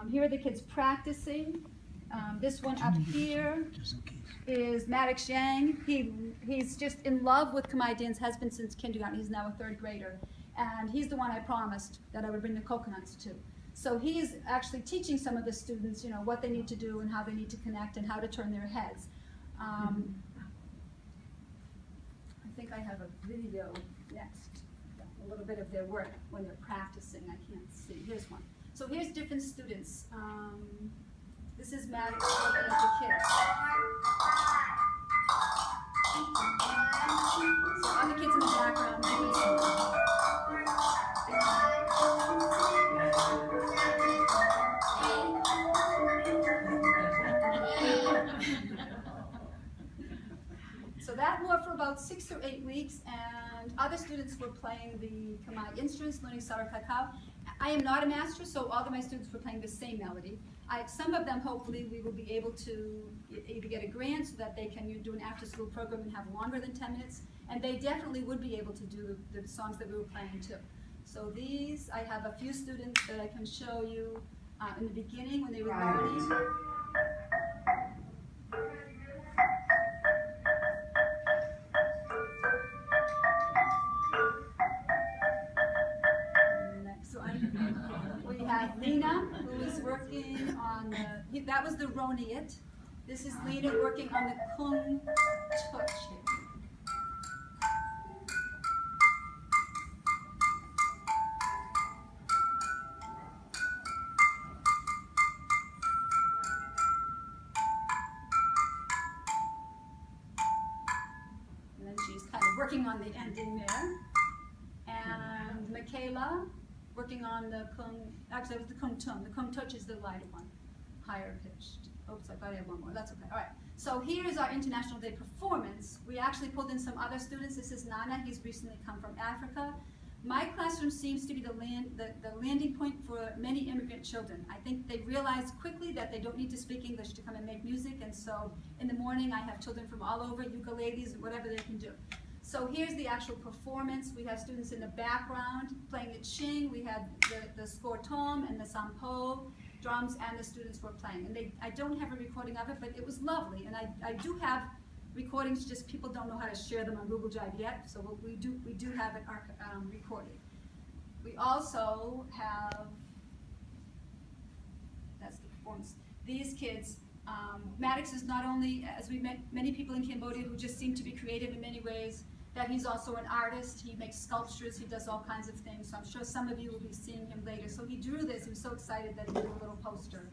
Um, here are the kids practicing. Um, this one up here is Maddox Yang. He, he's just in love with dance, has been since kindergarten. He's now a third grader. And he's the one I promised that I would bring the coconuts to. So he's actually teaching some of the students, you know, what they need to do and how they need to connect and how to turn their heads. Um, I think I have a video next, a little bit of their work when they're practicing. I can't see. Here's one. So here's different students. Um, this is Maddox working with the kids. So other kids in the background doing. So that wore for about six or eight weeks, and other students were playing the Khmer instruments, learning Sarah Kakao. I am not a master, so all of my students were playing the same melody. I, some of them, hopefully, we will be able to either get a grant so that they can do an after-school program and have longer than 10 minutes, and they definitely would be able to do the, the songs that we were playing too. So these, I have a few students that I can show you uh, in the beginning when they were learning. Working on the, that was the Roneat. This is Lena working on the Kong Toch. And then she's kind of working on the ending there. And Michaela, working on the kung, actually it was the kong thom. The kong toch is the lighter one, higher pitched. Oops, I thought I had one more, that's okay, all right. So here is our International Day performance. We actually pulled in some other students. This is Nana, he's recently come from Africa. My classroom seems to be the, land, the, the landing point for many immigrant children. I think they realize quickly that they don't need to speak English to come and make music, and so in the morning I have children from all over, ukuleles, whatever they can do. So here's the actual performance. We have students in the background playing the ching. We had the, the skor thom and the sampho drums, and the students were playing. And they, I don't have a recording of it, but it was lovely. And I, I do have recordings, just people don't know how to share them on Google Drive yet. So we do, we do have it um, recorded. We also have that's the performance. These kids, um, Maddox is not only, as we met many people in Cambodia who just seem to be creative in many ways, that he's also an artist. He makes sculptures. He does all kinds of things. So I'm sure some of you will be seeing him later. So he drew this. He was so excited that he did a little poster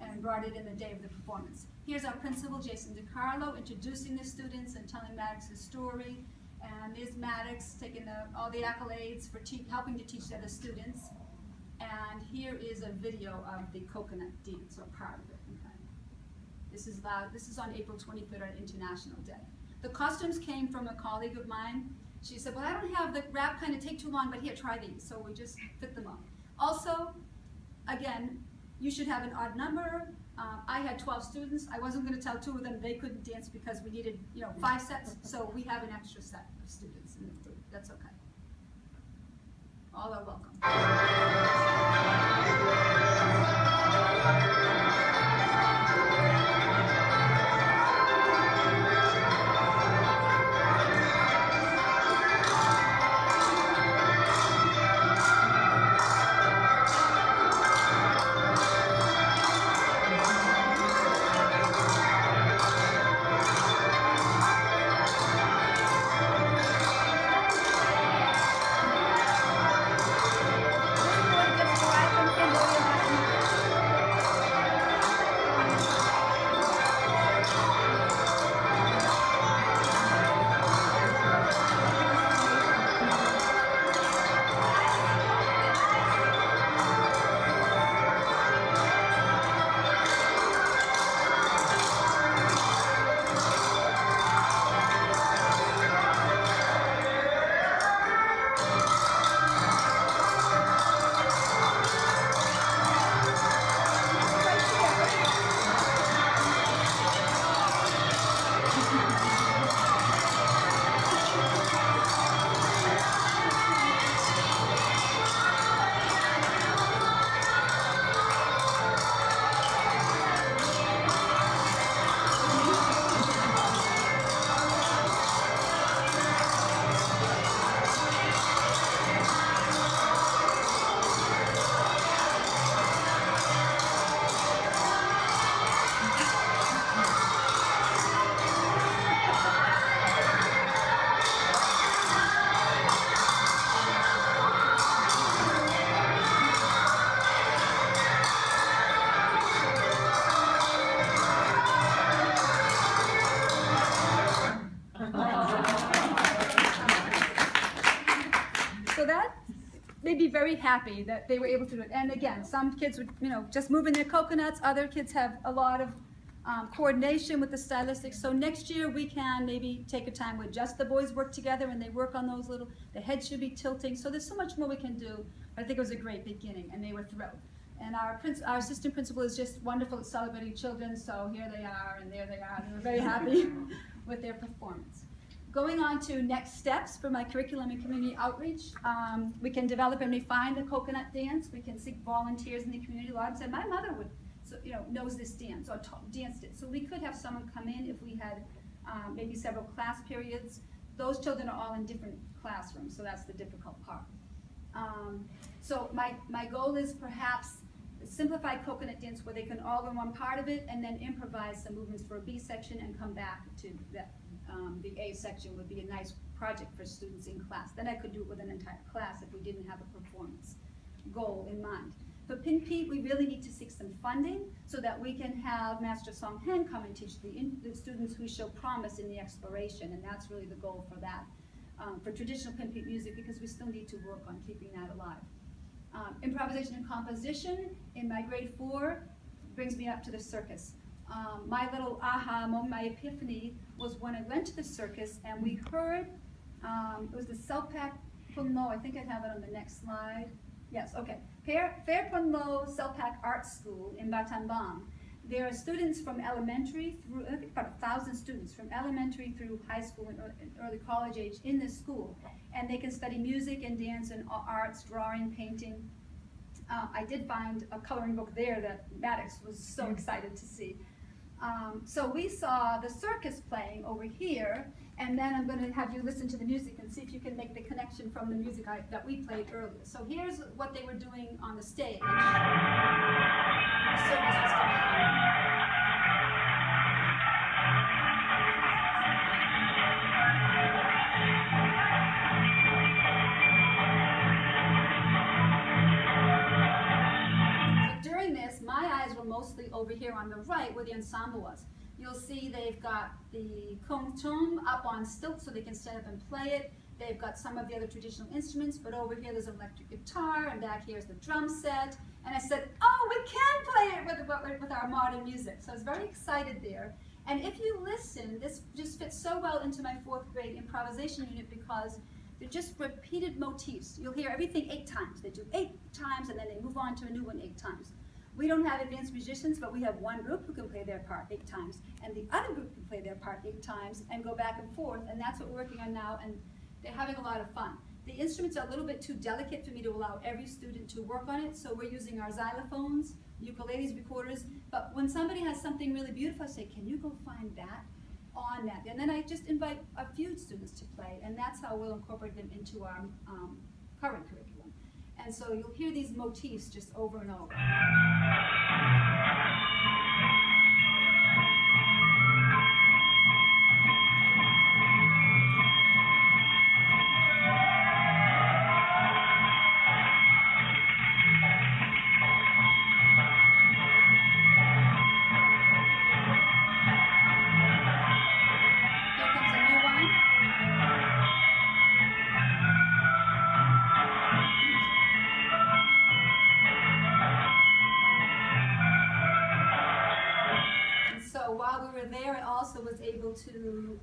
and brought it in the day of the performance. Here's our principal, Jason DiCarlo, introducing the students and telling Maddox's story. And there's Maddox taking the, all the accolades for helping to teach the other students. And here is a video of the coconut dance, or part of it. Okay. This is loud. This is on April 23rd, on International Day. The costumes came from a colleague of mine. She said, "Well, I don't have the wrap kind of take too long, but here, try these." So we just fit them up. Also, again, you should have an odd number. Um, I had 12 students. I wasn't going to tell two of them they couldn't dance because we needed, you know, five sets. So we have an extra set of students in the group. That's okay. All are welcome. Very happy that they were able to do it. And again, some kids would, you know, just move in their coconuts. Other kids have a lot of um, coordination with the stylistics. So next year we can maybe take a time where just the boys work together and they work on those little, the head should be tilting. So there's so much more we can do. I think it was a great beginning and they were thrilled. And our, our assistant principal is just wonderful at celebrating children. So here they are and there they are. They were very happy with their performance. Going on to next steps for my curriculum and community outreach, um, we can develop and refine the coconut dance. We can seek volunteers in the community. A lot of them said, my mother would, so, you know, knows this dance or danced it. So we could have someone come in if we had um, maybe several class periods. Those children are all in different classrooms, so that's the difficult part. Um, so my, my goal is perhaps simplified coconut dance where they can all learn one part of it and then improvise some movements for a B section and come back to that um, the A section would be a nice project for students in class. Then I could do it with an entire class if we didn't have a performance goal in mind. For Pinpeat, we really need to seek some funding so that we can have Master Song Hen come and teach the, the students who show promise in the exploration, and that's really the goal for that. Um, for traditional Pinpeat music, because we still need to work on keeping that alive. Um, improvisation and composition in my grade four brings me up to the circus. Um, my little aha moment, my epiphany was when I went to the circus and we heard, um, it was the Selpak Ponleu, I think I have it on the next slide. Yes, okay. Phare, Phare Ponleu Selpak Art School in Battambang. There are students from elementary through, I think about a thousand students from elementary through high school and early college age in this school. And they can study music and dance and arts, drawing, painting. Uh, I did find a coloring book there that Maddox was so excited to see. Um, so we saw the circus playing over here, and then I'm going to have you listen to the music and see if you can make the connection from the music I, that we played earlier. So here's what they were doing on the stage. The over here on the right where the ensemble was. You'll see they've got the kong thom up on stilts so they can stand up and play it. They've got some of the other traditional instruments, but over here there's an electric guitar, and back here's the drum set. And I said, oh, we can play it with, with our modern music. So I was very excited there. And if you listen, this just fits so well into my fourth grade improvisation unit because they're just repeated motifs. You'll hear everything eight times. They do eight times, and then they move on to a new one eight times. We don't have advanced musicians, but we have one group who can play their part eight times, and the other group can play their part eight times and go back and forth, and that's what we're working on now, and they're having a lot of fun. The instruments are a little bit too delicate for me to allow every student to work on it, so we're using our xylophones, ukuleles, recorders, but when somebody has something really beautiful, I say, can you go find that on that? And then I just invite a few students to play, and that's how we'll incorporate them into our um, current curriculum. And so you'll hear these motifs just over and over.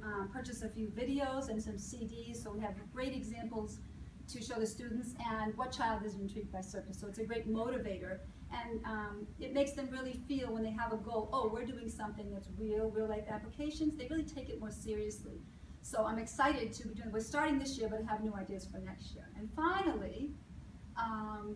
Um, purchase a few videos and some CDs, so we have great examples to show the students and what child is intrigued by circus. So it's a great motivator and um, it makes them really feel when they have a goal, oh, we're doing something that's real, real life applications, they really take it more seriously. So I'm excited to be doing, we're starting this year, but have new ideas for next year. And finally, um,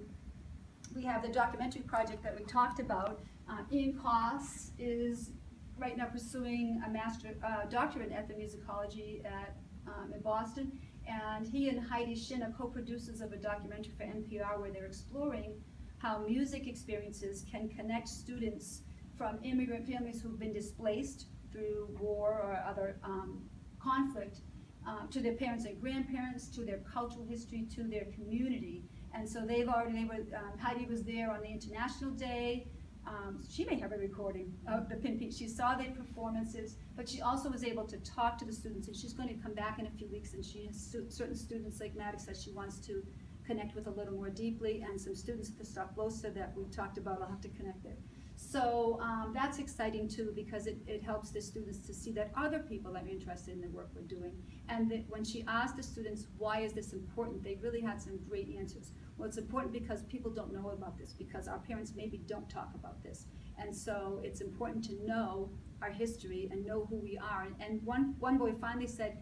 we have the documentary project that we talked about. Uh, Ian Koss is right now pursuing a master uh, doctorate in ethnomusicology at, um, in Boston. And he and Heidi Shin are co-producers of a documentary for NPR where they're exploring how music experiences can connect students from immigrant families who've been displaced through war or other um, conflict uh, to their parents and grandparents, to their cultural history, to their community. And so they've already, they were, um, Heidi was there on the International Day, um, she may have a recording of the Pinpeat. She saw their performances, but she also was able to talk to the students, and she's going to come back in a few weeks, and she has stu certain students, like Maddox says, she wants to connect with a little more deeply, and some students at the Stop Losa that we've talked about, I'll have to connect there. So um, that's exciting too, because it, it helps the students to see that other people are interested in the work we're doing. And that when she asked the students, why is this important, they really had some great answers. Well, it's important because people don't know about this, because our parents maybe don't talk about this. And so it's important to know our history and know who we are. And one, one boy finally said,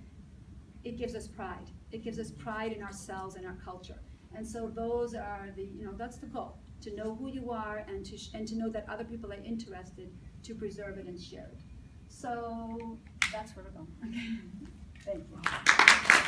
it gives us pride. It gives us pride in ourselves and our culture. And so those are the, you know, that's the goal, to know who you are and to, and to know that other people are interested to preserve it and share it. So that's where we're going. Okay. Thank you.